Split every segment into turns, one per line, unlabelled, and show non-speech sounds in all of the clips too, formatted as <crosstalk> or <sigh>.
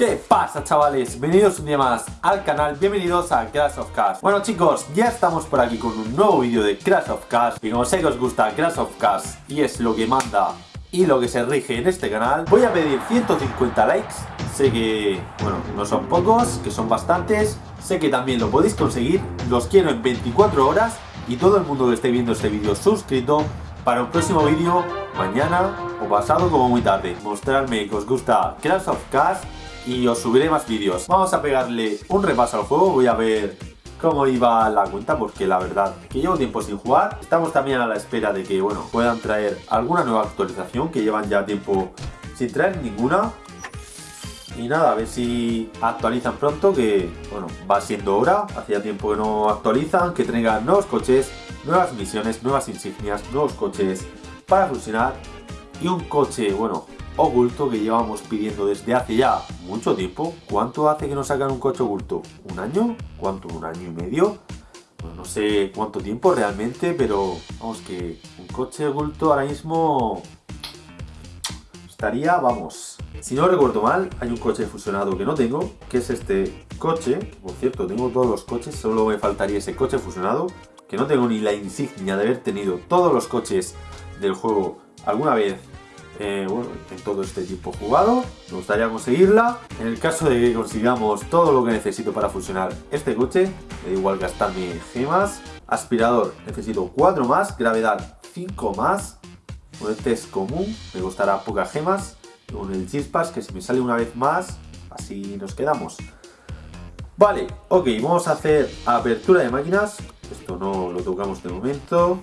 ¿Qué pasa chavales? Bienvenidos un día más al canal, bienvenidos a Crash of Cars. Bueno chicos, ya estamos por aquí con un nuevo vídeo de Crash of Cars Y como sé que os gusta Crash of Cars y es lo que manda y lo que se rige en este canal Voy a pedir 150 likes. Sé que, bueno, no son pocos, que son bastantes. Sé que también lo podéis conseguir. Los quiero en 24 horas Y todo el mundo que esté viendo este vídeo suscrito Para un próximo vídeo, mañana o pasado como muy tarde. Mostrarme que os gusta Crash of Cars y os subiré más vídeos. Vamos a pegarle un repaso al juego, voy a ver cómo iba la cuenta porque la verdad que llevo tiempo sin jugar. Estamos también a la espera de que bueno puedan traer alguna nueva actualización que llevan ya tiempo sin traer ninguna. Y nada, a ver si actualizan pronto que bueno va siendo hora. Hacía tiempo que no actualizan, que traigan nuevos coches, nuevas misiones, nuevas insignias, nuevos coches para fusionar y un coche, bueno, oculto que llevamos pidiendo desde hace ya mucho tiempo. ¿Cuánto hace que nos sacan un coche oculto? ¿Un año? ¿Cuánto? ¿Un año y medio? no sé cuánto tiempo realmente, pero vamos que un coche oculto ahora mismo estaría, vamos, si no recuerdo mal, hay un coche fusionado que no tengo, que es este coche, por cierto, tengo todos los coches, solo me faltaría ese coche fusionado, que no tengo ni la insignia de haber tenido todos los coches del juego alguna vez eh, bueno, en todo este tiempo jugado. Me gustaría conseguirla. En el caso de que consigamos todo lo que necesito para fusionar este coche, da igual gastarme gemas. Aspirador, necesito 4 más. Gravedad, 5 más. Bueno, este es común, me costará pocas gemas. Con el chispas, que si me sale una vez más, así nos quedamos. Vale, ok, vamos a hacer apertura de máquinas. Esto no lo tocamos de momento.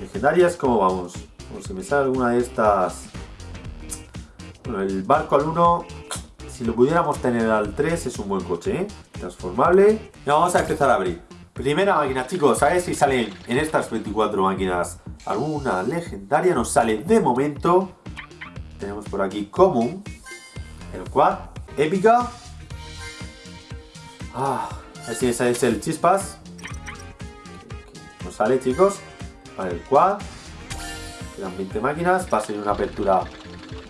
Legendarias, ¿cómo vamos? Como si me sale alguna de estas bueno, el barco al 1, si lo pudiéramos tener al 3, es un buen coche, ¿eh? Transformable. Y vamos a empezar a abrir. Primera máquina, chicos, a si salen en estas 24 máquinas alguna legendaria. Nos sale de momento. Tenemos por aquí común. El quad. Épica. Ah, así ese es el chispas. Nos sale, chicos. Para el quad. Quedan 20 máquinas. Va a una apertura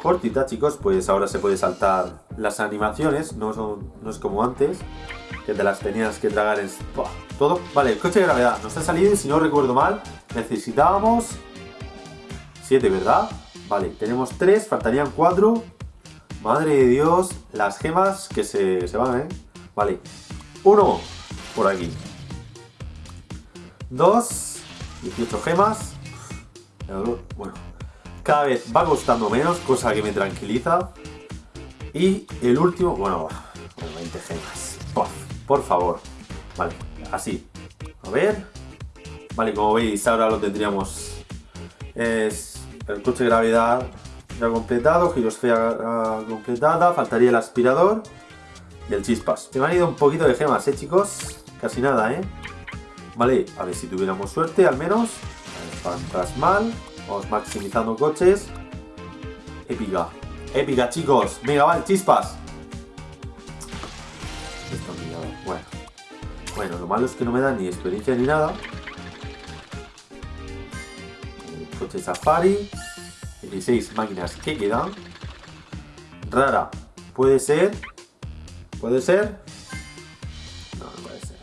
cortita, chicos, pues ahora se puede saltar las animaciones, no, son, no es como antes, que te las tenías que tragar en todo. Vale, el coche de gravedad nos ha salido si no recuerdo mal, necesitábamos 7, ¿verdad? Vale, tenemos 3, faltarían 4. Madre de Dios, las gemas que se, se van, ¿eh? Vale, 1 por aquí. 2, 18 gemas. Bueno, cada vez va costando menos, cosa que me tranquiliza. Y el último, bueno, 20 gemas. Por, favor. Vale, así. A ver. Vale, como veis, ahora lo tendríamos. Es el coche de gravedad ya completado, girosfera completada, faltaría el aspirador y el chispas. Me han ido un poquito de gemas, ¿eh, chicos? Casi nada, ¿eh? Vale, a ver si tuviéramos suerte, al menos. Fantasmal. Vamos maximizando coches. Épica. Épica, chicos. Venga, vale, chispas. Bueno. Bueno, lo malo es que no me dan ni experiencia ni nada. Coche Safari. 16 máquinas que quedan. Rara. Puede ser. Puede ser. No, no puede ser.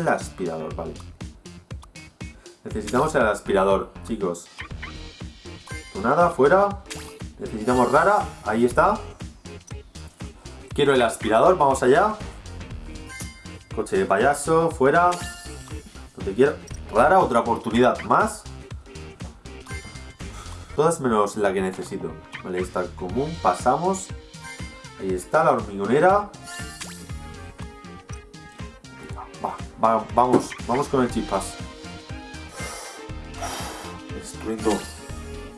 El aspirador, vale. Necesitamos el aspirador, chicos. Nada, fuera. Necesitamos rara. Ahí está. Quiero el aspirador, vamos allá. Coche de payaso, fuera. Te quiero. Rara, otra oportunidad más. Todas menos la que necesito. Vale, está común, pasamos. Ahí está la hormigonera. vamos, vamos con el chispas. Destruyendo.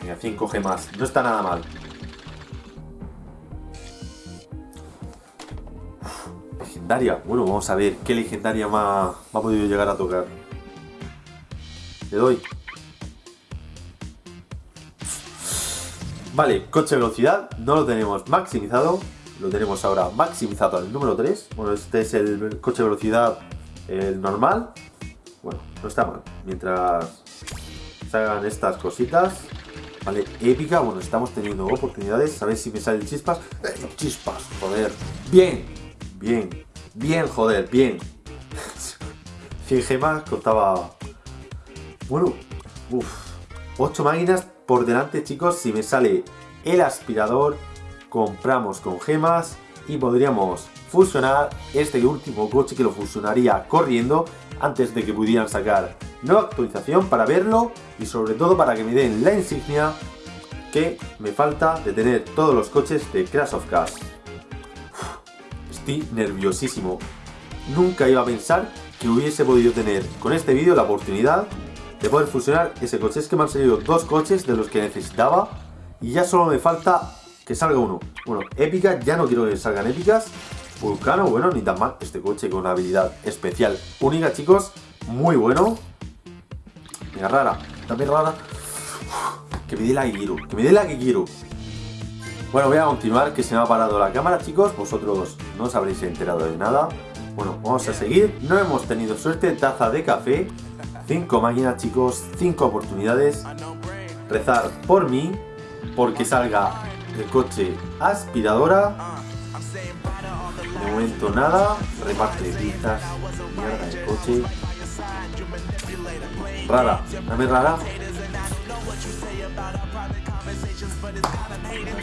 Mira, 5 gemas. No está nada mal. legendaria. Bueno, vamos a ver qué legendaria me ha, podido llegar a tocar. Le doy. Vale, coche de velocidad. No lo tenemos maximizado. Lo tenemos ahora maximizado al número 3. Bueno, este es el coche de velocidad el normal. Bueno, no está mal. Mientras hagan estas cositas. Vale, épica, bueno, estamos teniendo oportunidades, a ver si me salen chispas. ¡Eh, chispas, joder. Bien, bien, bien, joder, bien. <laughs> 100 gemas contaba... Bueno, uff, 8 máquinas por delante, chicos, si me sale el aspirador, compramos con gemas y podríamos fusionar este último coche que lo fusionaría corriendo antes de que pudieran sacar nueva actualización para verlo y sobre todo para que me den la insignia que me falta de tener todos los coches de Crash of Cars. Estoy nerviosísimo. Nunca iba a pensar que hubiese podido tener con este vídeo la oportunidad de poder fusionar ese coche. Es que me han salido dos coches de los que necesitaba y ya solo me falta que salga uno. Bueno, épica, ya no quiero que salgan épicas. Vulcano, bueno, ni tan mal. Este coche con una habilidad especial única, chicos. Muy bueno. Venga, rara. También rara. Que me dé la que quiero. Que me dé la que quiero. Bueno, voy a continuar, que se me ha parado la cámara, chicos. Vosotros no os habréis enterado de nada. Bueno, vamos a seguir. No hemos tenido suerte. Taza de café. Cinco máquinas, chicos. Cinco oportunidades. Rezar por mí. Porque salga el coche aspiradora. De momento nada. Reparte pistas. Mierda de coche. Rara. Dame rara.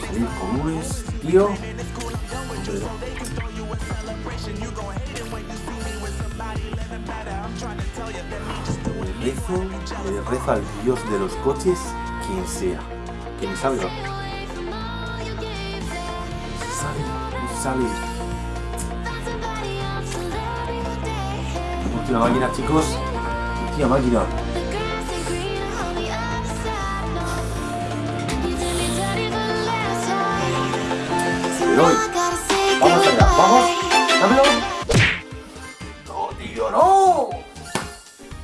Salir comunes, tío. Le rezo, le rezo al dios de los coches, quien sea. Que me salga. Sale, sale. Última máquina, chicos. Máquina. Vamos allá, vamos. Dámelo. No, tío, no.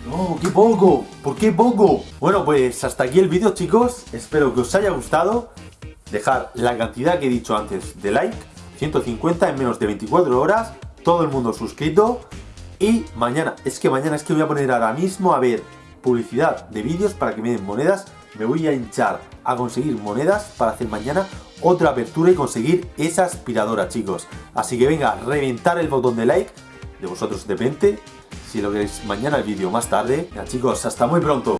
No, qué poco. ¿Por qué poco? Bueno, pues hasta aquí el vídeo, chicos. Espero que os haya gustado. Dejar la cantidad que he dicho antes de like. 150 en menos de 24 horas. Todo el mundo suscrito. Y mañana, es que mañana es que voy a poner ahora mismo a ver publicidad de vídeos para que me den monedas. Me voy a hinchar a conseguir monedas para hacer mañana otra apertura y conseguir esa aspiradora, chicos. Así que venga, reventar el botón de like. De vosotros depende. Si lo queréis mañana el vídeo más tarde. Ya chicos, hasta muy pronto.